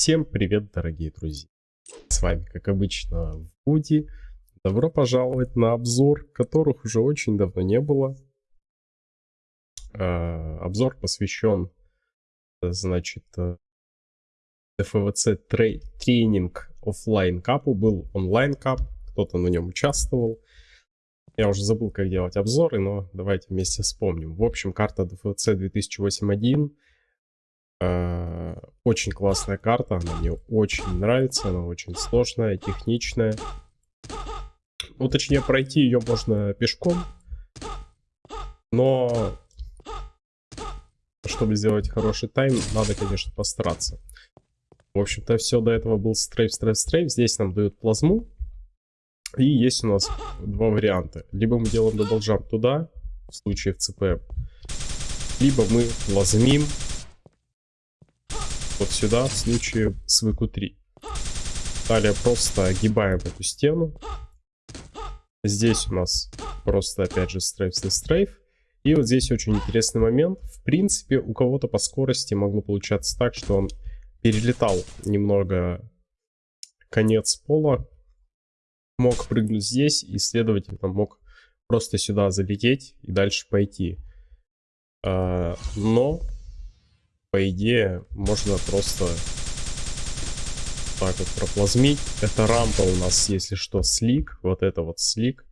Всем привет, дорогие друзья! С вами, как обычно, Вуди. Добро пожаловать на обзор, которых уже очень давно не было. Э, обзор посвящен, значит, ФВЦ тренинг офлайн капу. Был онлайн кап, кто-то на нем участвовал. Я уже забыл, как делать обзоры, но давайте вместе вспомним. В общем, карта ДФЦ 2008.1 Э, очень классная карта, она мне очень нравится, она очень сложная, техничная. Ну, точнее, пройти ее можно пешком, но чтобы сделать хороший time, надо, конечно, постараться. В общем-то, все до этого был strafe, strafe, strafe. Здесь нам дают плазму. И есть у нас два варианта. Либо мы делаем double jump туда, в случае в ЦП, либо мы плазмим вот сюда в случае с ВК3. Далее просто огибаем эту стену. Здесь у нас просто опять же стрейф за стрейф. И вот здесь очень интересный момент. В принципе, у кого-то по скорости могло получаться так, что он перелетал немного конец пола. Мог прыгнуть здесь и, следовательно, мог просто сюда залететь и дальше пойти. А, но по идее, можно просто так вот проплазмить. Это рампа у нас, если что, слик. Вот это вот слик.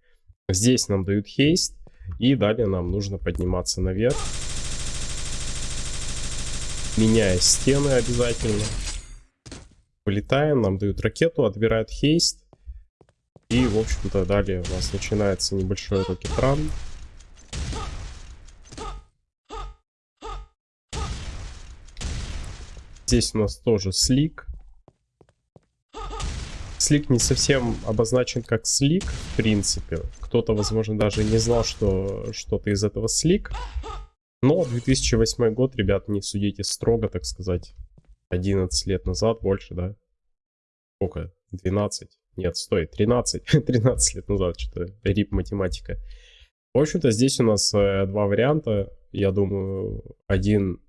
Здесь нам дают хейст. И далее нам нужно подниматься наверх. Меняя стены обязательно. Вылетаем, нам дают ракету, отбирают хейст. И, в общем-то, далее у нас начинается небольшой рокетран. Здесь у нас тоже слик. Слик не совсем обозначен как слик, в принципе. Кто-то, возможно, даже не знал, что что-то из этого слик. Но 2008 год, ребят, не судите строго, так сказать. 11 лет назад, больше, да? Сколько? 12? Нет, стой, 13. 13 лет назад, что-то рип математика. В общем-то, здесь у нас э, два варианта. Я думаю, один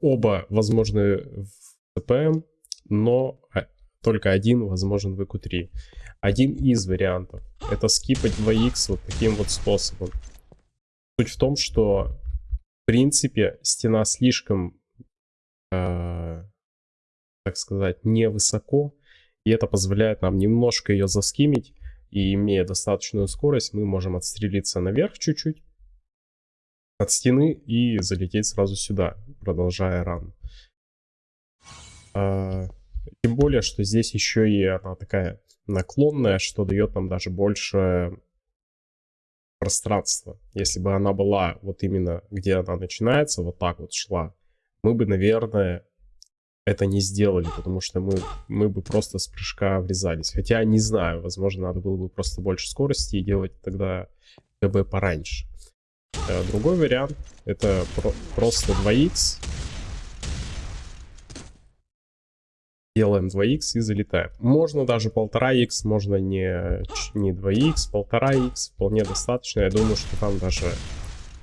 оба возможны в CPM, но а, только один возможен в EQ3. Один из вариантов — это скипать 2x вот таким вот способом. Суть в том, что в принципе стена слишком, э, так сказать, невысоко, и это позволяет нам немножко ее заскимить, и имея достаточную скорость, мы можем отстрелиться наверх чуть-чуть, от стены и залететь сразу сюда, продолжая ран. А, тем более, что здесь еще и она такая наклонная, что дает нам даже больше пространства. Если бы она была вот именно где она начинается, вот так вот шла, мы бы, наверное, это не сделали, потому что мы, мы бы просто с прыжка врезались. Хотя, не знаю, возможно, надо было бы просто больше скорости и делать тогда ГБ пораньше. Э, другой вариант это про просто 2х. Делаем 2х и залетаем. Можно даже 1,5х, можно не, не 2х, 1,5х. Вполне достаточно. Я думаю, что там даже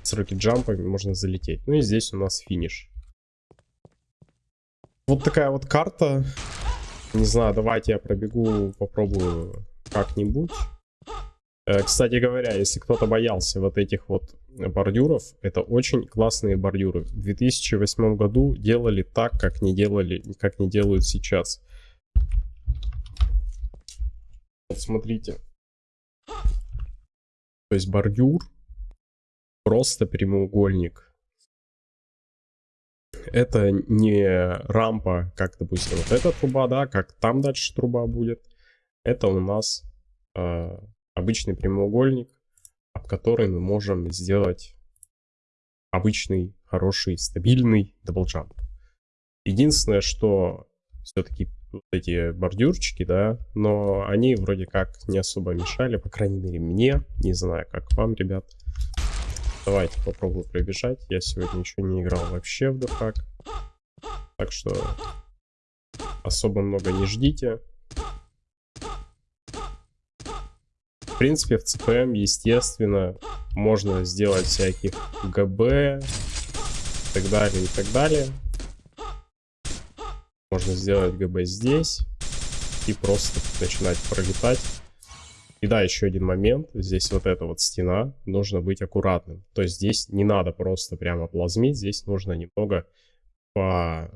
с рокет-джампами можно залететь. Ну и здесь у нас финиш. Вот такая вот карта. Не знаю, давайте я пробегу, попробую как-нибудь. Э, кстати говоря, если кто-то боялся вот этих вот бордюров, это очень классные бордюры. В 2008 году делали так, как не делали, как не делают сейчас. Вот смотрите. То есть бордюр просто прямоугольник. Это не рампа, как, допустим, вот эта труба, да, как там дальше труба будет. Это у нас э, обычный прямоугольник, который мы можем сделать обычный, хороший, стабильный double jump. Единственное, что все-таки вот эти бордюрчики, да, но они вроде как не особо мешали, по крайней мере мне, не знаю, как вам, ребят. Давайте попробую пробежать. Я сегодня еще не играл вообще в дефак. Так что особо много не ждите. В принципе, в CPM, естественно, можно сделать всяких ГБ и так далее, и так далее. Можно сделать ГБ здесь и просто начинать пролетать. И да, еще один момент. Здесь вот эта вот стена. Нужно быть аккуратным. То есть здесь не надо просто прямо плазмить. Здесь нужно немного по...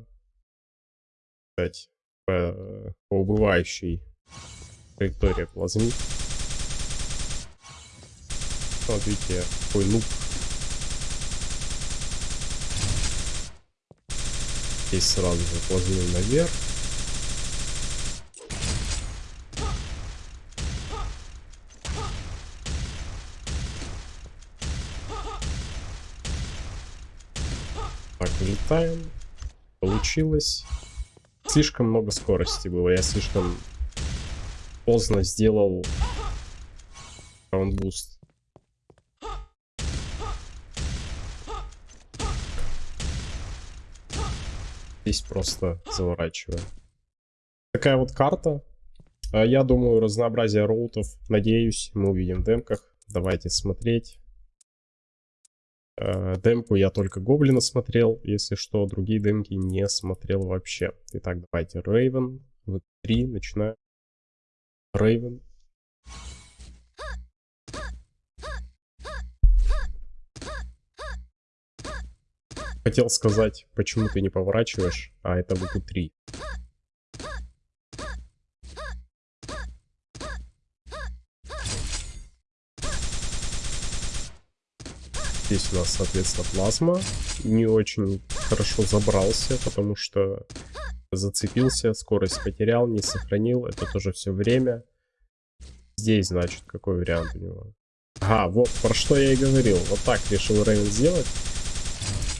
Сказать, по, по убывающей траектории плазмить. Смотрите, какой нуб. Здесь сразу же плазмим наверх. Так, вылетаем. Получилось. Слишком много скорости было. Я слишком поздно сделал раундбуст. Здесь просто заворачиваю. Такая вот карта. А я думаю, разнообразие роутов, надеюсь, мы увидим в демках. Давайте смотреть. Э, демку я только Гоблина смотрел, если что, другие демки не смотрел вообще. Итак, давайте Рейвен, В3, начинаем. Рейвен. Хотел сказать, почему ты не поворачиваешь, а это ВК-3. Здесь у нас, соответственно, плазма. Не очень хорошо забрался, потому что зацепился, скорость потерял, не сохранил. Это тоже все время. Здесь, значит, какой вариант у него? Ага, вот про что я и говорил. Вот так решил Рейвен сделать.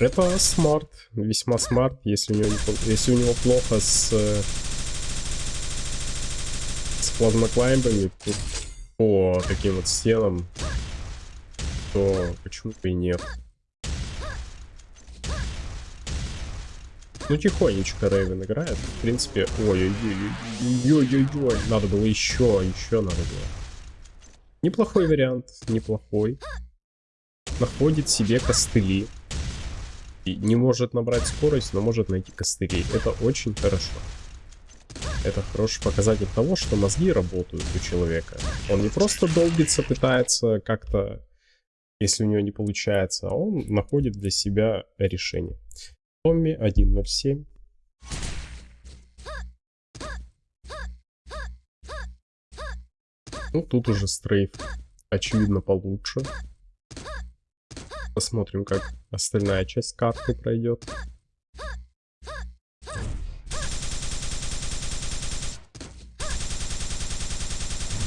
Это smart, весьма smart, если у него, если у него плохо с, с плазмо climb ами по таким вот стенам, то почему бы и нет. Ну, тихонечко Рейвен играет. В принципе, ой-ой-ой-ой-ой-ой, надо было еще, еще надо было. Неплохой вариант, неплохой. Находит себе костыли. И не может набрать скорость, но может найти костыли. Это очень хорошо. Это хороший показатель того, что мозги работают у человека. Он не просто долбится, пытается как-то если у него не получается, а он находит для себя решение. Томми 1.07. Ну, тут уже стрейф, очевидно, получше. Посмотрим, как остальная часть карты пройдет.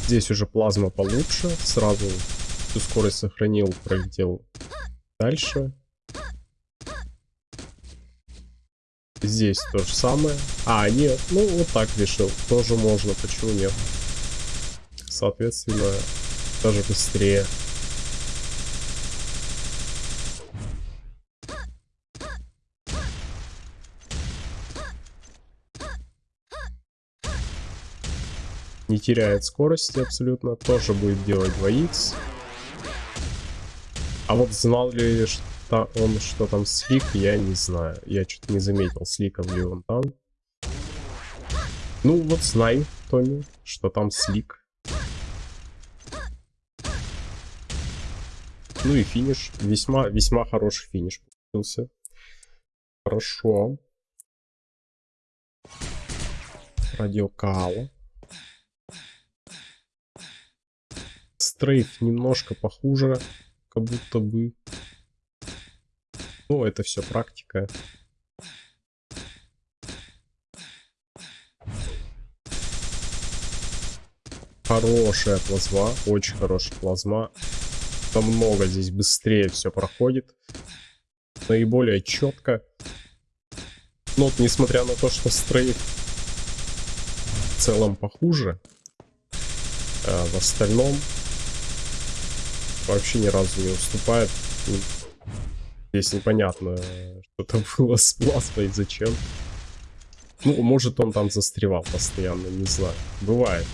Здесь уже плазма получше, сразу всю скорость сохранил, пролетел дальше. Здесь то же самое. А, нет, ну вот так решил. Тоже можно, почему нет? Соответственно, даже быстрее. Не теряет скорости абсолютно. Тоже будет делать 2х. А вот знал ли что он, что там слик, я не знаю. Я что-то не заметил, сликом ли он там. Ну вот знай, Томми, что там слик. Ну и финиш. Весьма, весьма хороший финиш получился. Хорошо. Радиокала. Стрейф немножко похуже как будто бы. Ну, это все практика. Хорошая плазма, очень хорошая плазма. Там много здесь быстрее все проходит. Наиболее четко. Но вот, несмотря на то, что стрейф в целом похуже, а в остальном вообще ни разу не уступает. Здесь непонятно, что там было с плазмой, зачем. Ну, может он там застревал постоянно, не знаю. Бывает.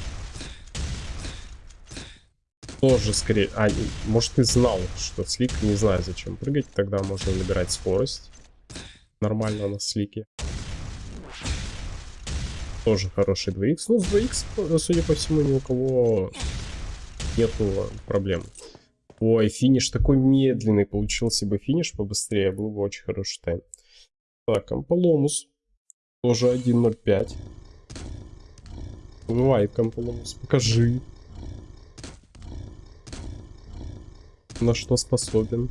Тоже скорее... А, может ты знал, что слик, не знаю зачем прыгать, тогда можно набирать скорость. Нормально на слике. Тоже хороший 2х. Ну, с 2х, судя по всему, ни у кого нету проблем. Ой, финиш такой медленный. Получился бы финиш побыстрее, был бы очень хороший тайм. Так, Амполомус. Тоже 1.05. Бывает, Амполомус. Покажи. На что способен.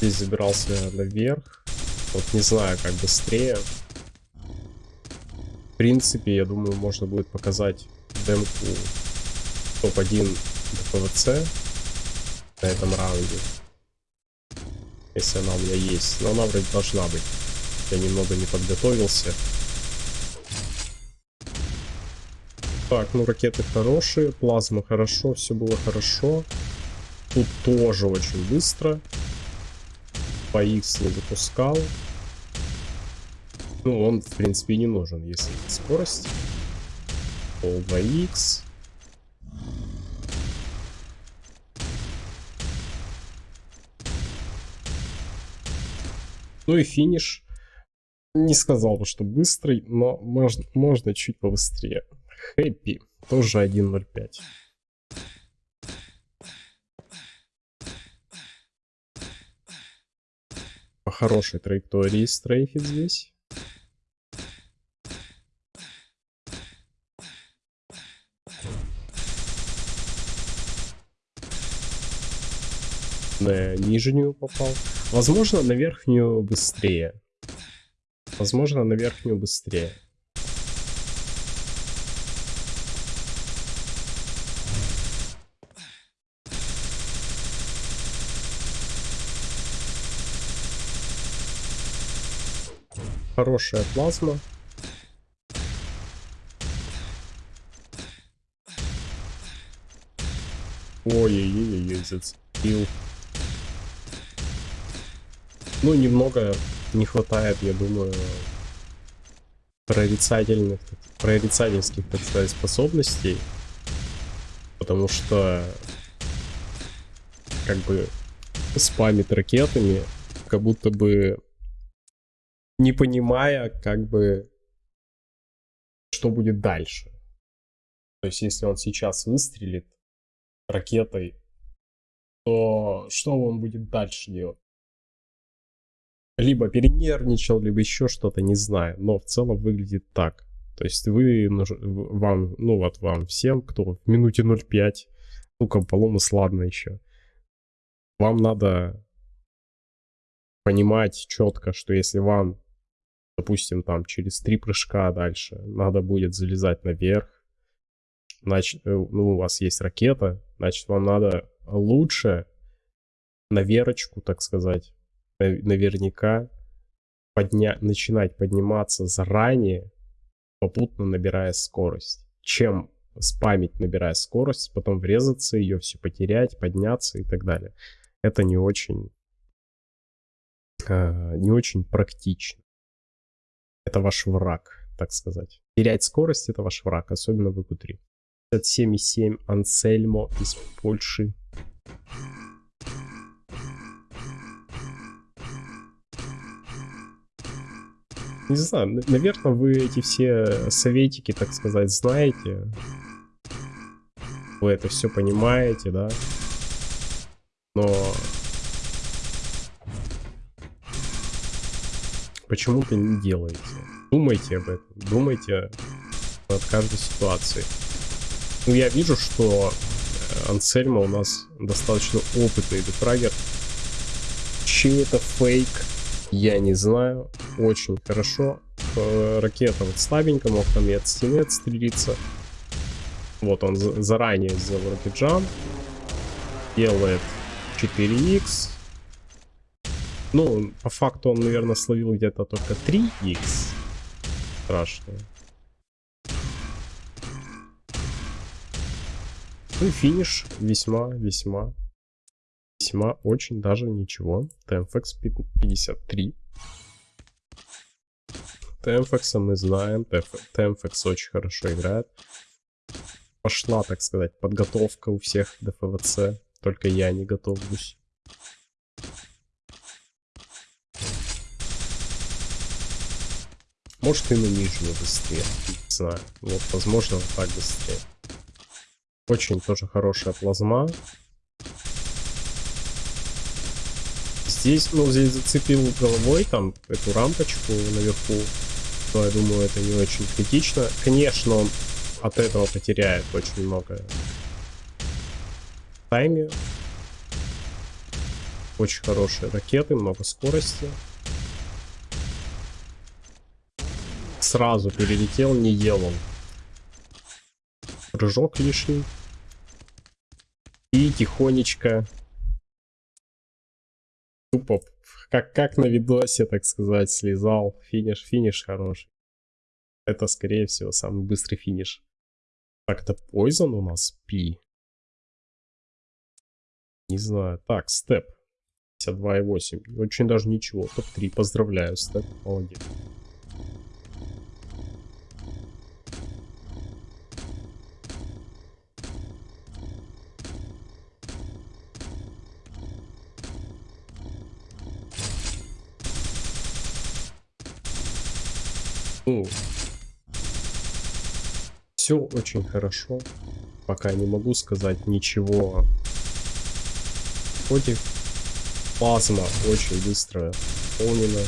Здесь забирался наверх. Вот не знаю, как быстрее. В принципе, я думаю, можно будет показать демку топ-1 ПВЦ на этом раунде. Если она у меня есть. Но она вроде должна быть. Я немного не подготовился. Так, ну ракеты хорошие, плазма хорошо, все было хорошо. Тут тоже очень быстро по X не запускал. Ну, он, в принципе, не нужен, если скорость. Пол 2X. Ну и финиш. Не сказал бы, что быстрый, но можно, можно чуть побыстрее. Хэппи. Тоже 1.05. по хорошей траектории стрейфит здесь. На нижнюю попал. Возможно, на верхнюю быстрее. Возможно, на верхнюю быстрее. Хорошая плазма. Ой-ой-ой, зацепил. Ну, немного не хватает, я думаю, прорицательных, прорицательских, так сказать, способностей. Потому что, как бы, спамит ракетами, как будто бы не понимая, как бы, что будет дальше. То есть, если он сейчас выстрелит ракетой, то что он будет дальше делать? Либо перенервничал, либо еще что-то, не знаю. Но в целом выглядит так. То есть вы, вам, ну вот вам всем, кто в минуте 0.5, ну, Комполомус, ладно еще. Вам надо понимать четко, что если вам допустим, там через три прыжка дальше надо будет залезать наверх, значит, э, ну, у вас есть ракета, значит, вам надо лучше на верочку, так сказать, наверняка подня начинать подниматься заранее, попутно набирая скорость, чем спамить, набирая скорость, потом врезаться, ее все потерять, подняться и так далее. Это не очень, э, не очень практично это ваш враг, так сказать. Терять скорость это ваш враг, особенно в ИКУ-3. 57,7 Ансельмо из Польши. Не знаю, наверное, вы эти все советики, так сказать, знаете. Вы это все понимаете, да? Но почему-то не делаете. Думайте об этом, думайте над каждой ситуацией. Ну, я вижу, что э, Ансельма у нас достаточно опытный дефрагер. Чей это фейк, я не знаю. Очень хорошо. Э, ракета вот слабенько, мог там и от стены отстрелиться. Вот он заранее сделал ракеджам. Делает 4х. Ну, по факту он, наверное, словил где-то только 3х. Страшно. Ну и финиш весьма, весьма, весьма очень даже ничего. TMFX 53. TMFX мы знаем, TMFX очень хорошо играет. пошла, так сказать, подготовка у всех до ФВЦ. Только я не готовлюсь. Может и на нижнюю быстрее. Не знаю. Вот, возможно, вот так быстрее. Очень тоже хорошая плазма. Здесь, ну, здесь зацепил головой там эту рампочку наверху. Но я думаю, это не очень критично. Конечно, он от этого потеряет очень много тайме. Очень хорошие ракеты, много скорости. Сразу перелетел, не ел он. Прыжок лишний. И тихонечко тупо как, как на видосе, так сказать, слезал. Финиш, финиш хороший. Это, скорее всего, самый быстрый финиш. Так, это Poison у нас? Пи. Не знаю. Так, степ. 52,8. Очень даже ничего. Топ-3. Поздравляю, степ. Молодец. Все очень хорошо. Пока не могу сказать ничего. Хоть плазма очень быстро полнена.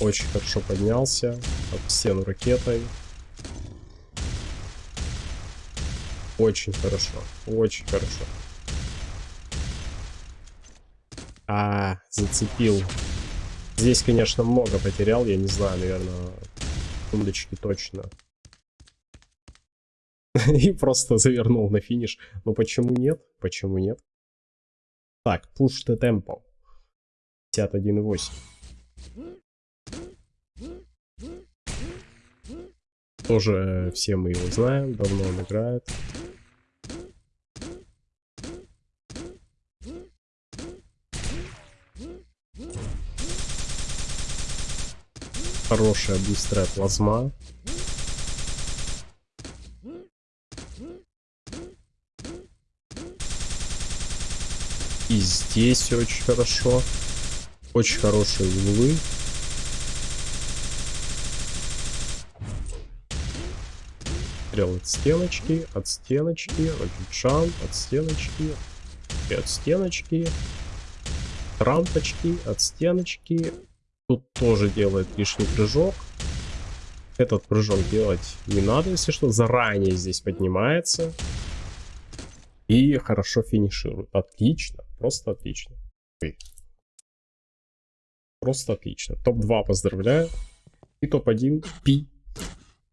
Очень хорошо поднялся об стену ракетой. Очень хорошо, очень хорошо. А, зацепил Здесь, конечно, много потерял, я не знаю, наверное, секундочки точно. И просто завернул на финиш. Но почему нет? Почему нет? Так, push the tempo. 51,8. Тоже все мы его знаем, давно он играет. Хорошая быстрая плазма. И здесь очень хорошо. Очень хорошие углы. Стрел от стеночки, от стеночки, рокетшан, от стеночки, и от стеночки, рампочки, от стеночки, Тут тоже делает лишний прыжок. Этот прыжок делать не надо, если что. Заранее здесь поднимается. И хорошо финиширует. Отлично. Просто отлично. Просто отлично. Топ-2 поздравляю. И топ-1 Пи.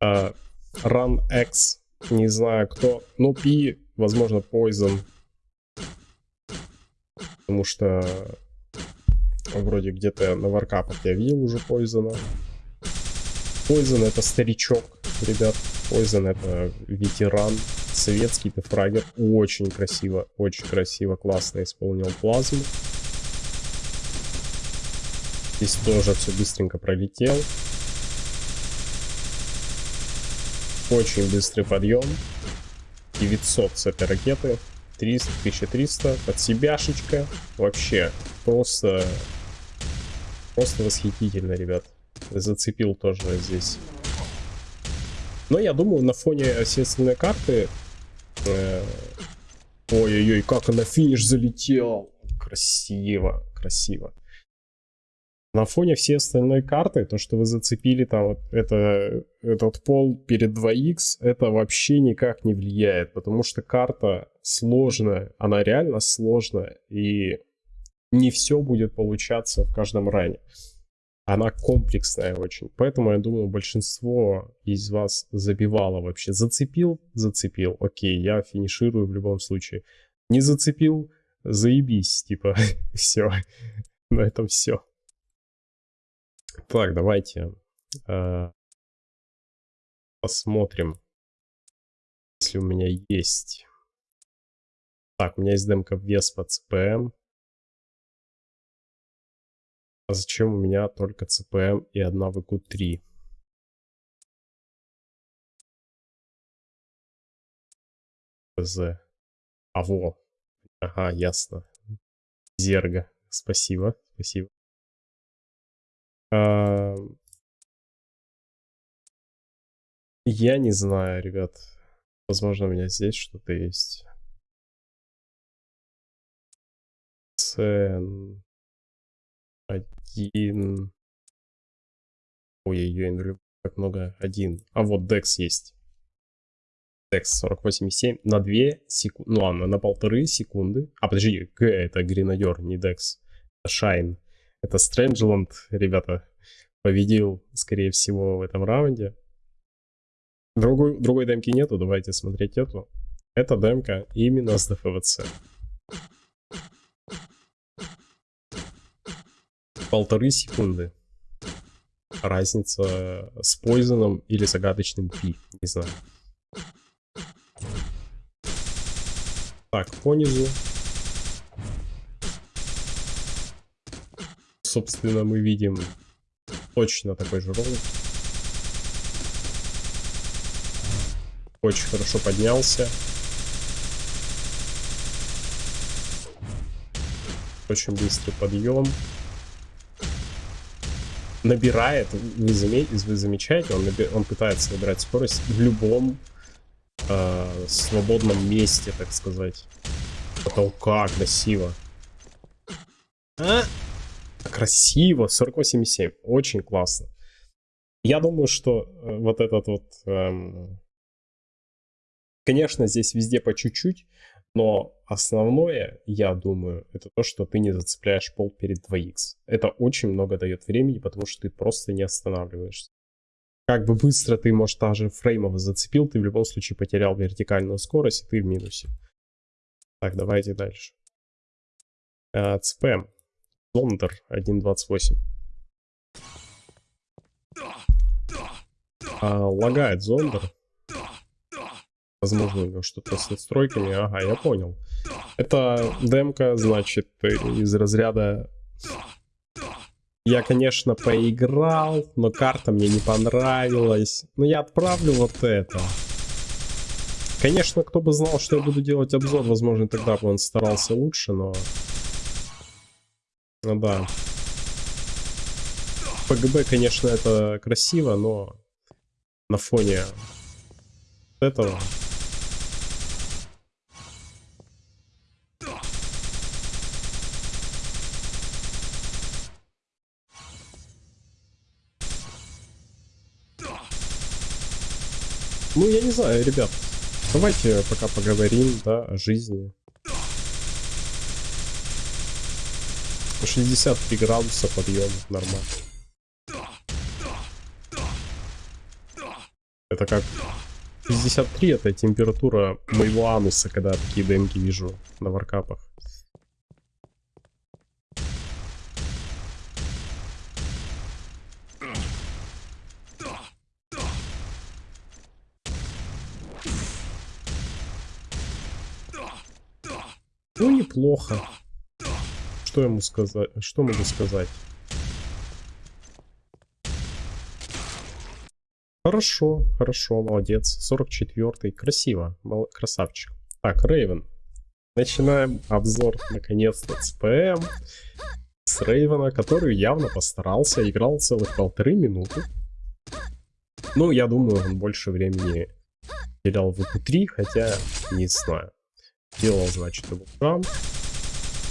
Uh, Run X. Не знаю кто. Но Пи, возможно, Poison. Потому что Вроде где-то на варкапах я видел уже Пойзона. Пойзон это старичок, ребят. Пойзон это ветеран, советский дефрагер. Очень красиво, очень красиво, классно исполнил плазму. Здесь тоже все быстренько пролетел. Очень быстрый подъем. 900 с этой ракеты. 300, 1300. Под себяшечка. Вообще просто Просто восхитительно, ребят. Зацепил тоже здесь. Но я думаю, на фоне остальной карты... Э, ой-ой-ой, как она финиш залетел. Красиво, красиво. На фоне всей остальной карты, то, что вы зацепили там это, этот пол перед 2х, это вообще никак не влияет, потому что карта сложная, она реально сложная, и не все будет получаться в каждом ране. Она комплексная очень. Поэтому, я думаю, большинство из вас забивало вообще. Зацепил? Зацепил. Окей, я финиширую в любом случае. Не зацепил? Заебись. Типа, все. На этом все. Так, давайте э, посмотрим, если у меня есть. Так, у меня есть демка вес по CPM. А зачем у меня только CPM эм и одна VQ3? ПЗ. А во. Ага, ясно. Зерга. Спасибо, спасибо. Я не знаю, ребят. Возможно, у меня здесь что-то есть. Цен. Один. Ой-ой-ой, как много. Один. А вот Dex есть. Dex 48,7 на 2 секунды. Ну ладно, на полторы секунды. А подожди, Г это Гренадер, не Dex. Это Shine. Это Strangeland, ребята, победил, скорее всего, в этом раунде. Другой, другой демки нету, давайте смотреть эту. Это демка именно с ДФВЦ. Полторы секунды. Разница с Пойзоном или загадочным Пи, не знаю. Так, понизу. Собственно, мы видим точно такой же ролик. Очень хорошо поднялся. Очень быстрый подъем. Набирает, вы, заме, вы замечаете, он, он пытается набирать скорость в любом э, свободном месте, так сказать. Потолка, красиво. А? Красиво, 48,7, очень классно. Я думаю, что э, вот этот вот эм, Конечно, здесь везде по чуть-чуть, но основное, я думаю, это то, что ты не зацепляешь пол перед 2х. Это очень много дает времени, потому что ты просто не останавливаешься. Как бы быстро ты, может, даже фреймов зацепил, ты в любом случае потерял вертикальную скорость, и ты в минусе. Так, давайте дальше. А, ЦП. Зондер 1.28. А, лагает Зондер. Возможно, что-то с настройками. Ага, я понял. Это демка, значит, из разряда... Я, конечно, поиграл, но карта мне не понравилась. Но я отправлю вот это. Конечно, кто бы знал, что я буду делать обзор, возможно, тогда бы он старался лучше, но... Ну да. ПГБ, конечно, это красиво, но на фоне этого Ну, я не знаю, ребят. Давайте пока поговорим, да, о жизни. 63 градуса подъем, нормально. Это как... 63 это температура моего ануса, когда такие демки вижу на варкапах. Неплохо. Что ему сказать? Что могу сказать? Хорошо, хорошо, молодец. 44-й. Красиво. Мол, красавчик. Так, Рейвен. Начинаем обзор, наконец-то, с ПМ. С Рейвена, который явно постарался. Играл целых полторы минуты. Ну, я думаю, он больше времени терял в ВП-3, хотя не знаю. Делал, значит, его кран.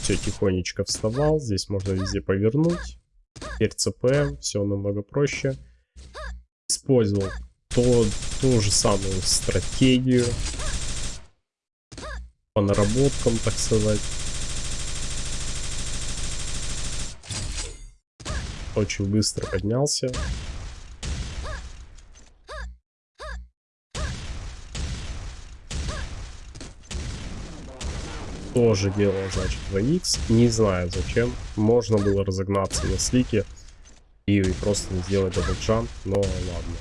Все, тихонечко вставал. Здесь можно везде повернуть. Теперь ЦП, все намного проще. Использовал то, ту же самую стратегию. По наработкам, так сказать. Очень быстро поднялся. Тоже делал, значит, 2x. Не знаю зачем. Можно было разогнаться на слике и просто сделать этот джамп, но ладно.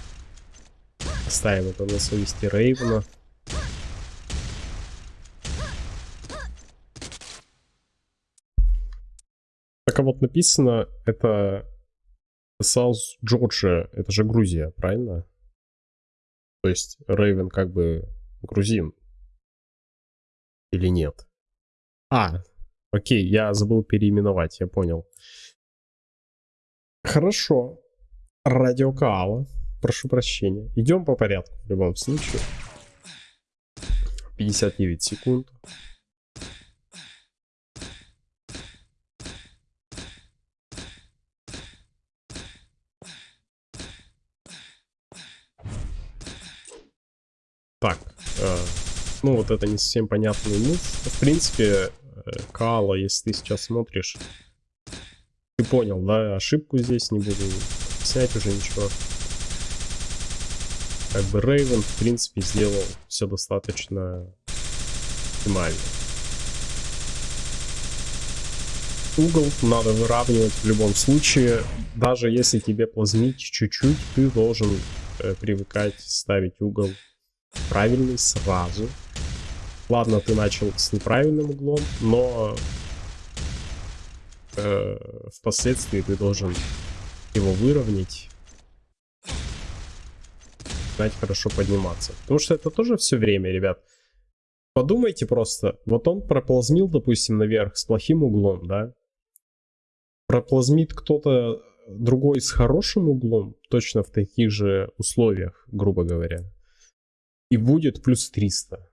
Оставим это на совести Рейвена. Так а вот написано, это South Georgia, это же Грузия, правильно? То есть Рейвен как бы грузин. Или нет? А, окей, я забыл переименовать, я понял. Хорошо. Радио Каала. Прошу прощения. Идем по порядку в любом случае. 59 секунд. Так, э, ну вот это не совсем понятный мув. В принципе, Каала, если ты сейчас смотришь, ты понял, да, ошибку здесь не буду снять уже ничего. Как бы Рейвен, в принципе, сделал все достаточно оптимально. Угол надо выравнивать в любом случае. Даже если тебе плазмить чуть-чуть, ты должен э, привыкать ставить угол правильный сразу. Ладно, ты начал с неправильным углом, но э, впоследствии ты должен его выровнять. Знать хорошо подниматься. Потому что это тоже все время, ребят. Подумайте просто. Вот он проплазмил, допустим, наверх с плохим углом, да? Проплазмит кто-то другой с хорошим углом, точно в таких же условиях, грубо говоря. И будет плюс 300.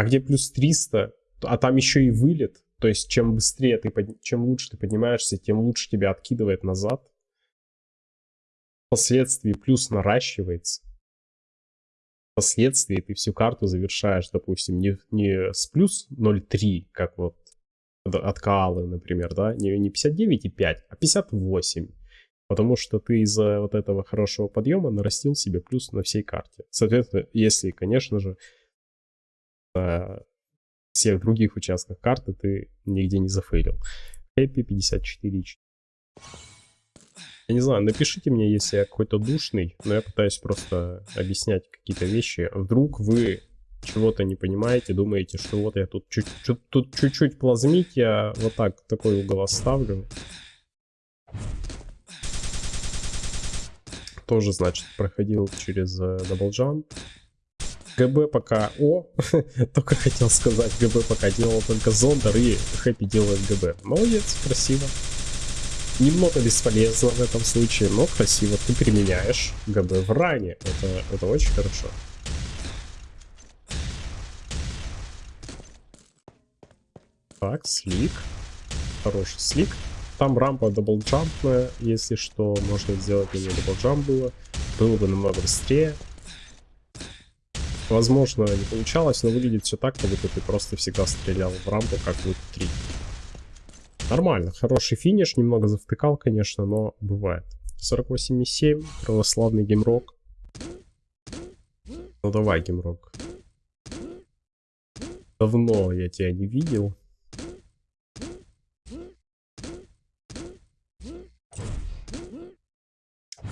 А где плюс 300, а там еще и вылет, то есть чем быстрее ты, чем лучше ты поднимаешься, тем лучше тебя откидывает назад. Впоследствии плюс наращивается. Впоследствии ты всю карту завершаешь, допустим, не, не с плюс 0,3, как вот от Каалы, например, да, не, не 59,5, а 58. Потому что ты из-за вот этого хорошего подъема нарастил себе плюс на всей карте. Соответственно, если, конечно же, на всех других участках карты ты нигде не зафейлил. Хэппи 54. Я не знаю, напишите мне, если я какой-то душный, но я пытаюсь просто объяснять какие-то вещи. Вдруг вы чего-то не понимаете, думаете, что вот я тут чуть-чуть тут чуть-чуть плазмить, я вот так такой угол оставлю. тоже, значит, проходил через double jump. Э, GB пока... О, только хотел сказать, GB пока делал только зондер и Хэппи делает GB. Молодец, красиво. Немного бесполезно в этом случае, но красиво. Ты применяешь GB в run е. Это, это очень хорошо. Так, slick. Хороший slick. Там рампа double jump ная, если что, можно сделать на нее double jump было. Было бы намного быстрее. Возможно, не получалось, но выглядит все так, как будто ты просто всегда стрелял в рампу, как в 3. Нормально, хороший финиш, немного завтыкал, конечно, но бывает. 48,7, православный геймрок. Ну давай, геймрок. Давно я тебя не видел.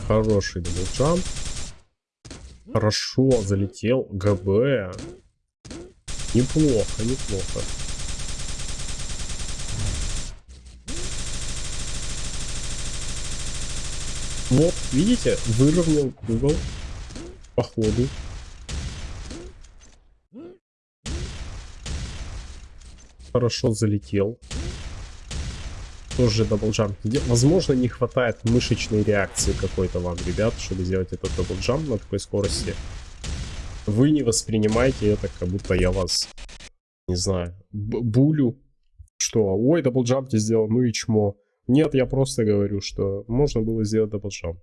Хороший double jump. Хорошо, залетел. ГБ. Неплохо, неплохо. Вот, видите, выровнял угол по ходу. Хорошо залетел тоже double jump Возможно, не хватает мышечной реакции какой-то вам, ребят, чтобы сделать этот double jump на такой скорости. Вы не воспринимайте это, как будто я вас, не знаю, булю. Что, ой, double jump ты сделал, ну и чмо. Нет, я просто говорю, что можно было сделать double jump.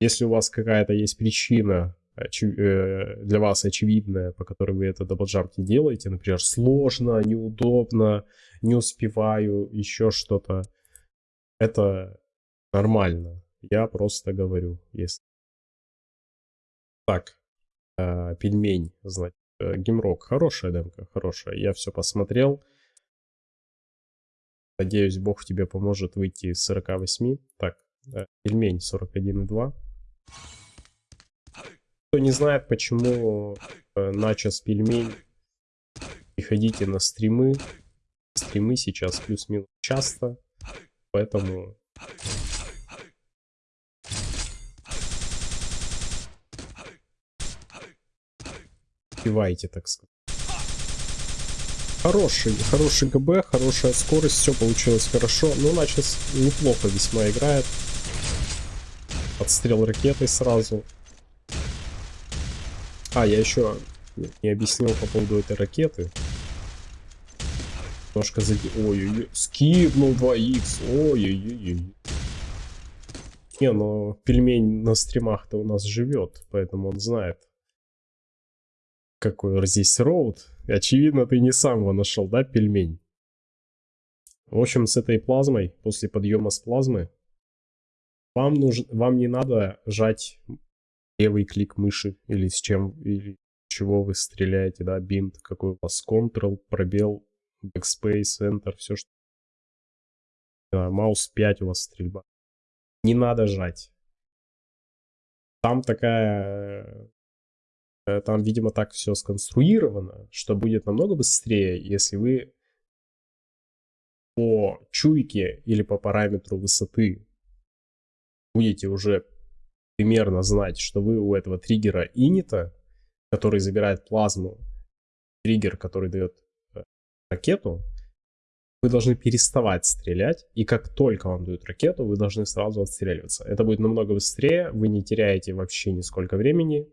Если у вас какая-то есть причина для вас очевидное, по которой вы это double jump не делаете, например, сложно, неудобно, не успеваю, еще что-то, это нормально. Я просто говорю, если... Так, э, пельмень, значит, э, гемрок, хорошая демка, хорошая, я все посмотрел. Надеюсь, бог тебе поможет выйти из 48. Так, э, пельмень 41,2. Кто не знает, почему э, начос пельмень, приходите на стримы. Стримы сейчас плюс-минус часто, поэтому... Пивайте, так сказать. Хороший, хороший ГБ, хорошая скорость, все получилось хорошо. Ну, начал неплохо весьма играет. Подстрел ракетой сразу. А, я еще не объяснил по поводу этой ракеты. Немножко зади... Ой-ой-ой. Скипнул 2х. Ой-ой-ой. Не, но пельмень на стримах-то у нас живет, поэтому он знает. Какой здесь роут. Очевидно, ты не сам его нашел, да, пельмень? В общем, с этой плазмой, после подъема с плазмы, вам, нужен, вам не надо жать левый клик мыши или с чем, или чего вы стреляете, да, бинт, какой у вас, Ctrl, пробел, Backspace, Enter, все что... Да, маус 5 у вас стрельба. Не надо жать. Там такая... Э, там, видимо, так все сконструировано, что будет намного быстрее, если вы по чуйке или по параметру высоты будете уже примерно знать, что вы у этого триггера инита, который забирает плазму, триггер, который дает э, ракету, вы должны переставать стрелять, и как только вам дают ракету, вы должны сразу отстреливаться. Это будет намного быстрее, вы не теряете вообще нисколько времени,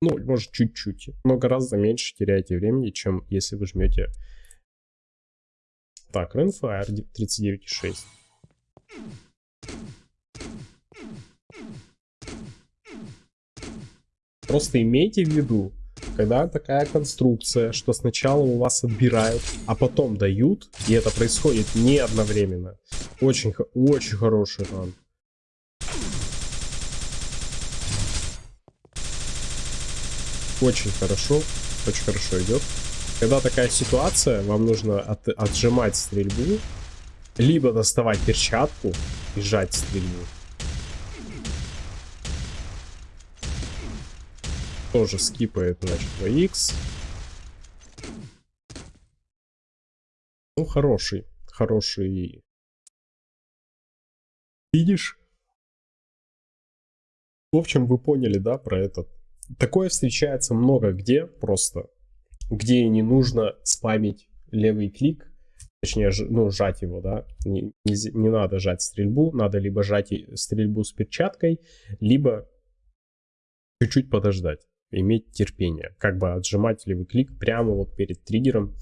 ну, может, чуть-чуть, но гораздо меньше теряете времени, чем если вы жмете... Так, Rainfire 39.6. Просто имейте в виду, когда такая конструкция, что сначала у вас отбирают, а потом дают, и это происходит не одновременно. Очень, очень хороший ран. Очень хорошо, очень хорошо идет. Когда такая ситуация, вам нужно от, отжимать стрельбу, либо доставать перчатку и сжать стрельбу. Тоже скипает, значит, 2х. Ну, хороший, хороший видишь? В общем, вы поняли, да, про этот. Такое встречается много где просто, где не нужно спамить левый клик, точнее, ну, сжать его, да, не, не, не надо жать стрельбу, надо либо жать стрельбу с перчаткой, либо чуть-чуть подождать иметь терпение. Как бы отжимать левый клик прямо вот перед триггером.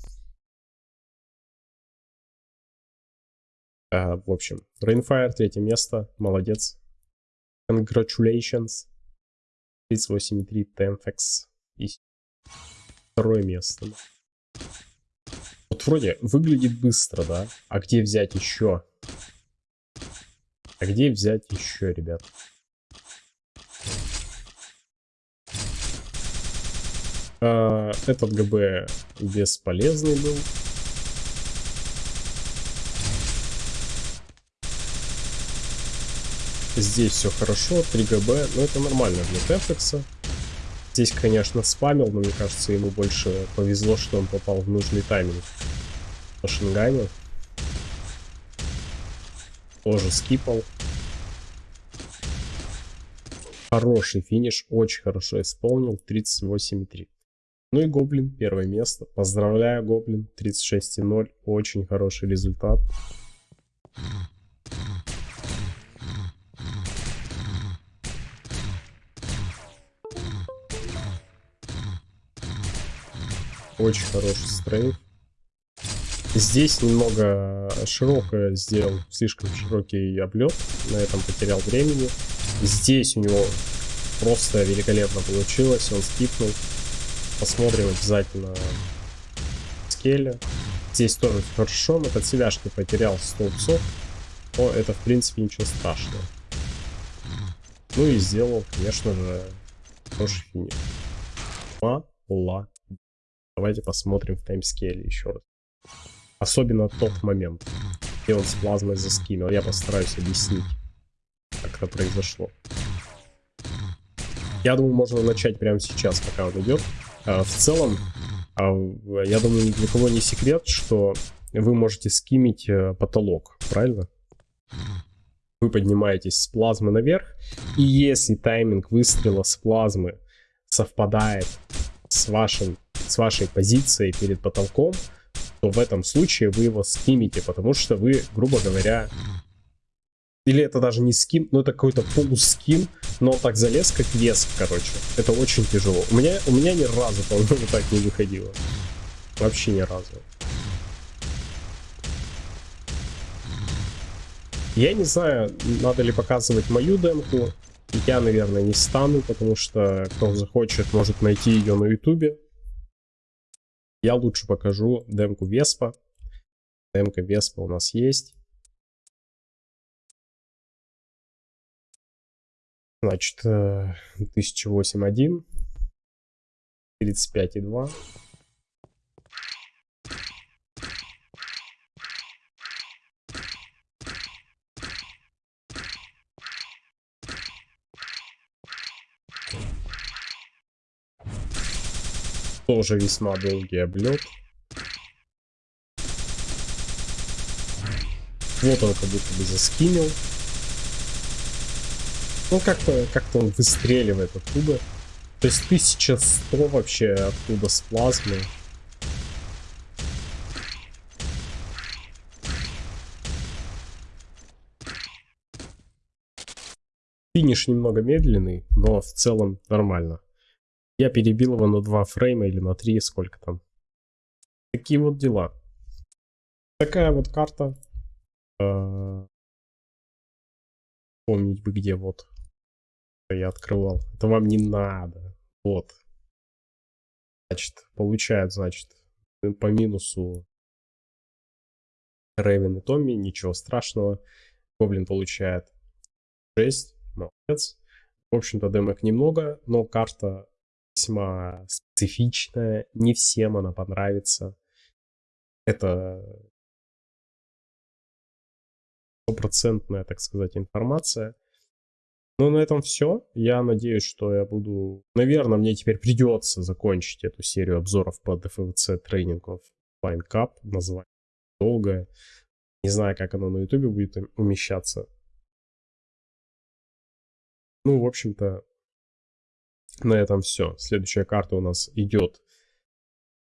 А, в общем, Rainfire, третье место, молодец. Congratulations. 38.3 Temfex. И второе место. Вот вроде выглядит быстро, да? А где взять еще? А где взять еще, ребят? А, этот ГБ бесполезный был. Здесь все хорошо, 3 ГБ, но это нормально для Тефекса. Здесь, конечно, спамил, но мне кажется, ему больше повезло, что он попал в нужный тайминг. По шингане. Тоже скипал. Хороший финиш, очень хорошо исполнил, 38,3. Ну и Гоблин, первое место. Поздравляю, Гоблин, 36,0. Очень хороший результат. Очень хороший стрейф. Здесь немного широкое сделал, слишком широкий облет, на этом потерял времени. Здесь у него просто великолепно получилось, он скипнул. Посмотрим обязательно скеле. Здесь тоже хорошо, но под селяшки потерял столбцов. Но это, в принципе, ничего страшного. Ну и сделал, конечно же, хороший финиш. Мала. Давайте посмотрим в таймскейле еще раз. Особенно тот момент, где он с плазмой заскинул. Я постараюсь объяснить, как это произошло. Я думаю, можно начать прямо сейчас, пока он идет. А, в целом, а, я думаю, ни для кого не секрет, что вы можете скимить э, потолок, правильно? Вы поднимаетесь с плазмы наверх, и если тайминг выстрела с плазмы совпадает с, вашим, с вашей позицией перед потолком, то в этом случае вы его скимите, потому что вы, грубо говоря, или это даже не скин, но это какой-то полускин, но он так залез, как вес, короче. Это очень тяжело. У меня, у меня ни разу, по-моему, так не выходило. Вообще ни разу. Я не знаю, надо ли показывать мою демку. Я, наверное, не стану, потому что кто захочет, может найти ее на ютубе. Я лучше покажу демку Веспа. Демка Веспа у нас есть. Значит, 1008.1, 35.2. Тоже весьма долгий облет. Вот он как будто бы заскинил. Ну, как-то как, он выстреливает оттуда. То есть 1100 вообще оттуда с плазмы. Финиш немного медленный, но в целом нормально. Я перебил его на 2 фрейма или на 3, сколько там. Такие вот дела. Такая вот карта. А, помнить бы где вот. Я открывал. Это вам не надо. Вот. Значит, получает, значит, по минусу Рейвен и Томми, ничего страшного. Гоблин получает 6, молодец. В общем-то, демок немного, но карта весьма специфичная, не всем она понравится. Это стопроцентная, так сказать, информация. Ну, на этом все. Я надеюсь, что я буду... Наверное, мне теперь придется закончить эту серию обзоров по DFVC тренингов Line Cup. Название долгое. Не знаю, как оно на YouTube будет умещаться. Ну, в общем-то, на этом все. Следующая карта у нас идет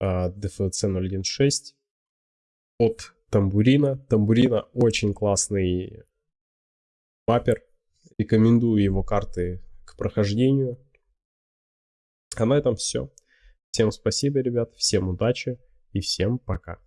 uh, DFC 016 от Тамбурина. Тамбурина очень классный маппер. Рекомендую его карты к прохождению. А на этом все. Всем спасибо, ребят. Всем удачи и всем пока.